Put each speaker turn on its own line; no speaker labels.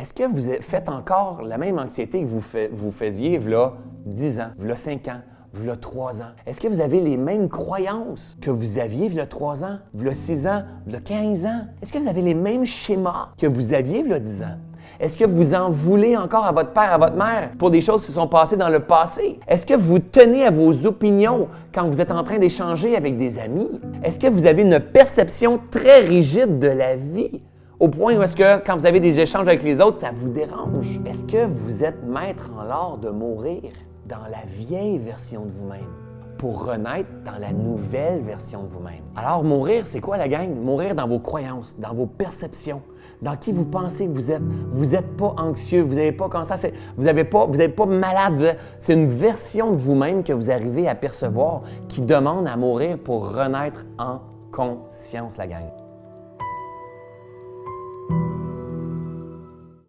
Est-ce que vous faites encore la même anxiété que vous, faisiez là 10 ans, là 5 ans, là 3 ans? Est-ce que vous avez les mêmes croyances que vous aviez là 3 ans, là 6 ans, là 15 ans? Est-ce que vous avez les mêmes schémas que vous aviez là 10 ans? Est-ce que vous en voulez encore à votre père, à votre mère pour des choses qui se sont passées dans le passé? Est-ce que vous tenez à vos opinions quand vous êtes en train d'échanger avec des amis? Est-ce que vous avez une perception très rigide de la vie? Au point où est-ce que quand vous avez des échanges avec les autres, ça vous dérange? Est-ce que vous êtes maître en l'art de mourir dans la vieille version de vous-même? pour renaître dans la nouvelle version de vous-même? Alors, mourir, c'est quoi la gang? Mourir dans vos croyances, dans vos perceptions, dans qui vous pensez que vous êtes. Vous n'êtes pas anxieux, vous n'avez pas comme ça, vous n'êtes pas, vous pas malade. C'est une version de vous-même que vous arrivez à percevoir qui demande à mourir pour renaître en conscience, la gang.